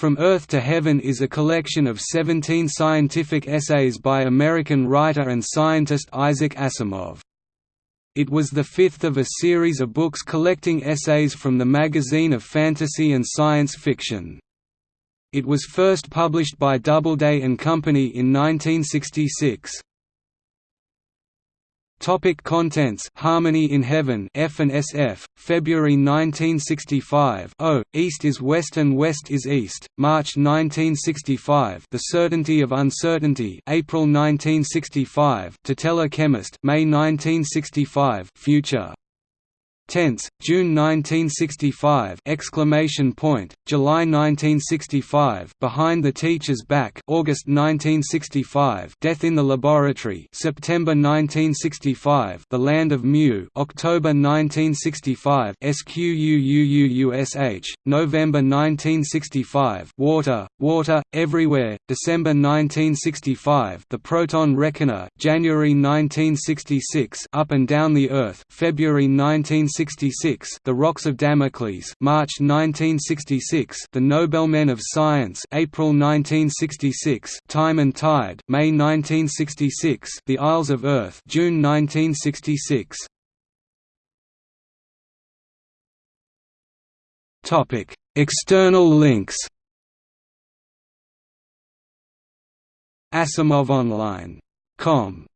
From Earth to Heaven is a collection of 17 scientific essays by American writer and scientist Isaac Asimov. It was the fifth of a series of books collecting essays from the magazine of fantasy and science fiction. It was first published by Doubleday and Company in 1966. Topic contents. Harmony in Heaven F and SF February 1965 Oh East is West and West is East. March 1965 The Certainty of Uncertainty April 1965 To Tell a Chemist May 1965 Future Tense, June 1965! Exclamation point, July 1965! Behind the Teacher's Back, August 1965! Death in the Laboratory, September 1965! The Land of Mu, October 1965! SQUUUUSH, November 1965! Water, Water, Everywhere, December 1965! The Proton Reckoner, January 1966! Up and Down the Earth, February 1965! 1966 The Rocks of Damocles March 1966 The Nobelmen of Science April 1966 Time and Tide May 1966 The Isles of Earth June 1966 Topic External links. Asimov Online. Com